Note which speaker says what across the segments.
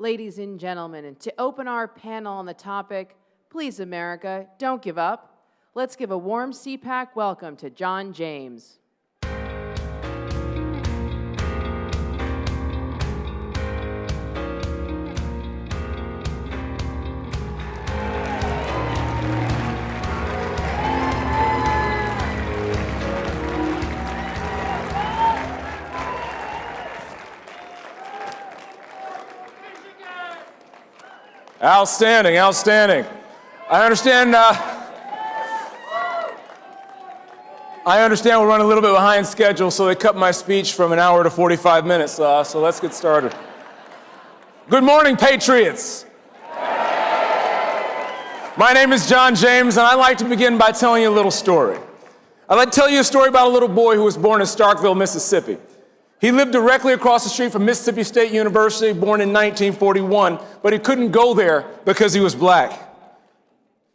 Speaker 1: Ladies and gentlemen, and to open our panel on the topic, Please America, Don't Give Up, let's give a warm CPAC welcome to John James.
Speaker 2: Outstanding, outstanding. I understand. Uh, I understand we're running a little bit behind schedule, so they cut my speech from an hour to 45 minutes. Uh, so let's get started. Good morning, Patriots. My name is John James, and I'd like to begin by telling you a little story. I'd like to tell you a story about a little boy who was born in Starkville, Mississippi. He lived directly across the street from Mississippi State University, born in 1941, but he couldn't go there because he was black.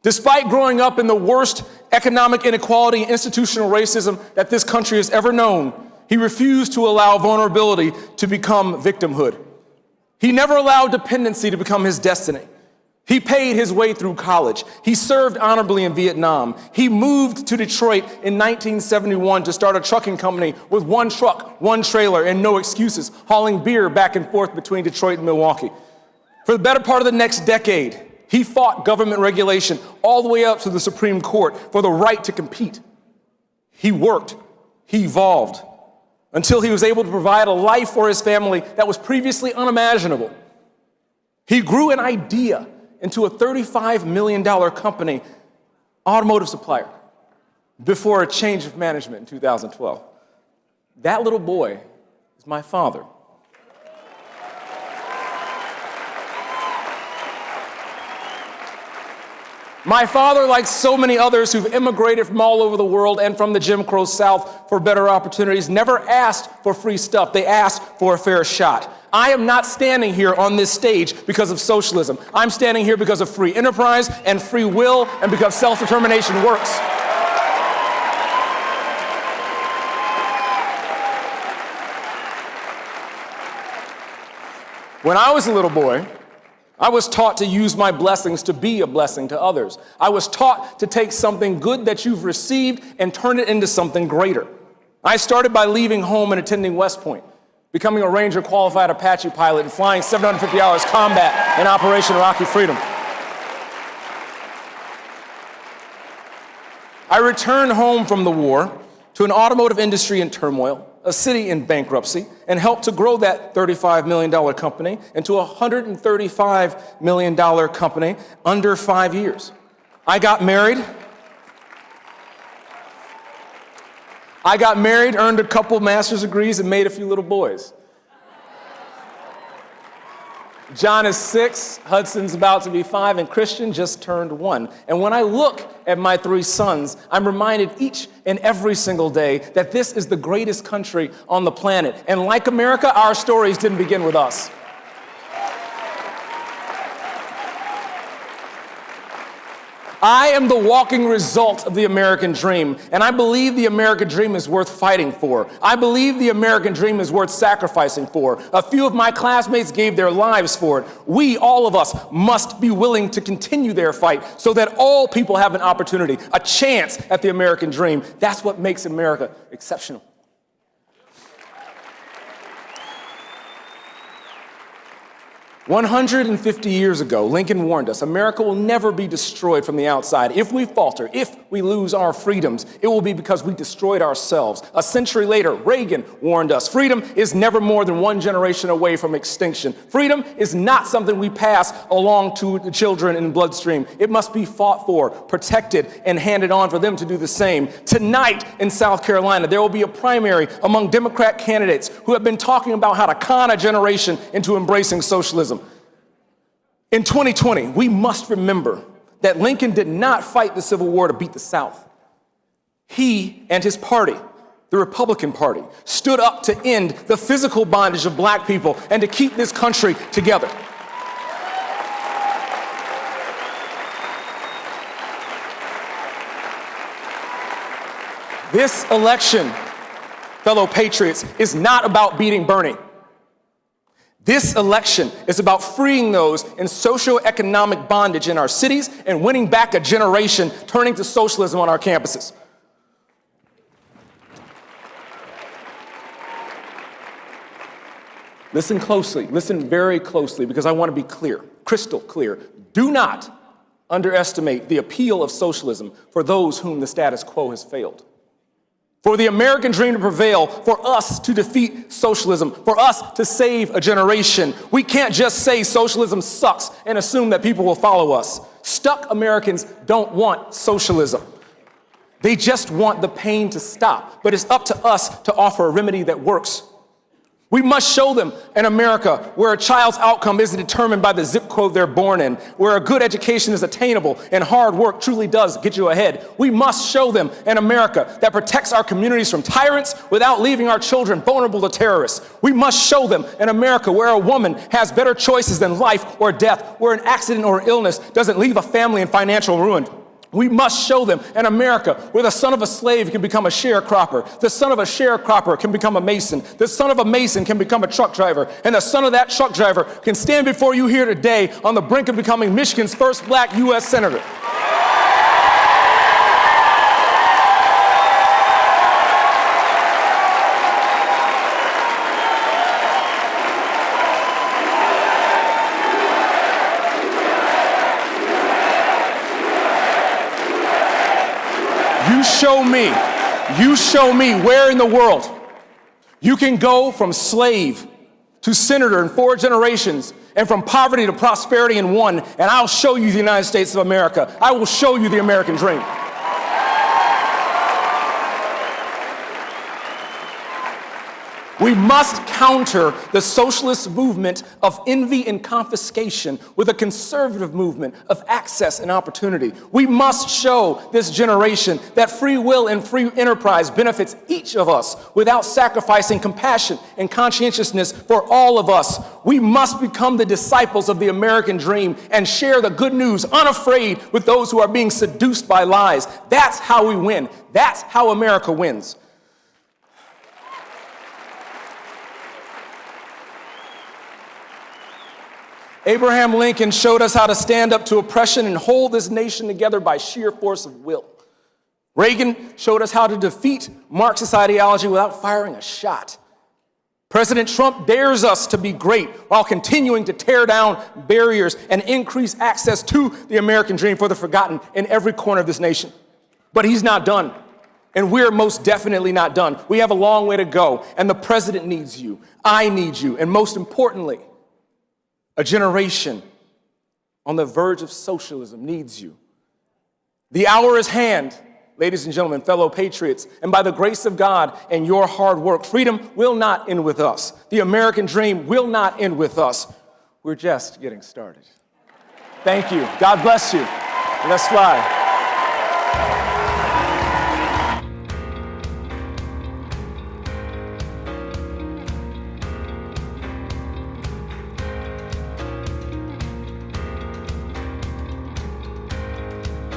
Speaker 2: Despite growing up in the worst economic inequality and institutional racism that this country has ever known, he refused to allow vulnerability to become victimhood. He never allowed dependency to become his destiny. He paid his way through college. He served honorably in Vietnam. He moved to Detroit in 1971 to start a trucking company with one truck, one trailer, and no excuses, hauling beer back and forth between Detroit and Milwaukee. For the better part of the next decade, he fought government regulation all the way up to the Supreme Court for the right to compete. He worked, he evolved, until he was able to provide a life for his family that was previously unimaginable. He grew an idea into a $35 million company, automotive supplier, before a change of management in 2012. That little boy is my father. My father, like so many others who've immigrated from all over the world and from the Jim Crow South for better opportunities, never asked for free stuff. They asked for a fair shot. I am not standing here on this stage because of socialism. I'm standing here because of free enterprise and free will and because self-determination works. When I was a little boy, I was taught to use my blessings to be a blessing to others. I was taught to take something good that you've received and turn it into something greater. I started by leaving home and attending West Point becoming a Ranger qualified Apache pilot and flying 750 hours combat in Operation Iraqi Freedom. I returned home from the war to an automotive industry in turmoil, a city in bankruptcy, and helped to grow that $35 million company into a $135 million company under five years. I got married I got married, earned a couple master's degrees, and made a few little boys. John is six, Hudson's about to be five, and Christian just turned one. And when I look at my three sons, I'm reminded each and every single day that this is the greatest country on the planet. And like America, our stories didn't begin with us. I am the walking result of the American dream, and I believe the American dream is worth fighting for. I believe the American dream is worth sacrificing for. A few of my classmates gave their lives for it. We, all of us, must be willing to continue their fight so that all people have an opportunity, a chance at the American dream. That's what makes America exceptional. 150 years ago, Lincoln warned us, America will never be destroyed from the outside. If we falter, if we lose our freedoms, it will be because we destroyed ourselves. A century later, Reagan warned us, freedom is never more than one generation away from extinction. Freedom is not something we pass along to the children in bloodstream. It must be fought for, protected, and handed on for them to do the same. Tonight in South Carolina, there will be a primary among Democrat candidates who have been talking about how to con a generation into embracing socialism. In 2020, we must remember that Lincoln did not fight the Civil War to beat the South. He and his party, the Republican Party, stood up to end the physical bondage of black people and to keep this country together. This election, fellow patriots, is not about beating Bernie. This election is about freeing those in socioeconomic bondage in our cities and winning back a generation turning to socialism on our campuses. Listen closely, listen very closely, because I want to be clear, crystal clear. Do not underestimate the appeal of socialism for those whom the status quo has failed. For the American dream to prevail, for us to defeat socialism, for us to save a generation, we can't just say socialism sucks and assume that people will follow us. Stuck Americans don't want socialism. They just want the pain to stop, but it's up to us to offer a remedy that works we must show them an America where a child's outcome isn't determined by the zip code they're born in, where a good education is attainable and hard work truly does get you ahead. We must show them an America that protects our communities from tyrants without leaving our children vulnerable to terrorists. We must show them an America where a woman has better choices than life or death, where an accident or illness doesn't leave a family in financial ruin. We must show them an America where the son of a slave can become a sharecropper, the son of a sharecropper can become a mason, the son of a mason can become a truck driver, and the son of that truck driver can stand before you here today on the brink of becoming Michigan's first black U.S. Senator. Show me, you show me where in the world you can go from slave to senator in four generations and from poverty to prosperity in one, and I'll show you the United States of America. I will show you the American dream. We must counter the socialist movement of envy and confiscation with a conservative movement of access and opportunity. We must show this generation that free will and free enterprise benefits each of us without sacrificing compassion and conscientiousness for all of us. We must become the disciples of the American dream and share the good news unafraid with those who are being seduced by lies. That's how we win. That's how America wins. Abraham Lincoln showed us how to stand up to oppression and hold this nation together by sheer force of will. Reagan showed us how to defeat Marxist ideology without firing a shot. President Trump dares us to be great while continuing to tear down barriers and increase access to the American dream for the forgotten in every corner of this nation. But he's not done. And we're most definitely not done. We have a long way to go. And the president needs you. I need you. And most importantly, a generation on the verge of socialism needs you. The hour is hand, ladies and gentlemen, fellow patriots, and by the grace of God and your hard work, freedom will not end with us. The American dream will not end with us. We're just getting started. Thank you. God bless you. Let's fly.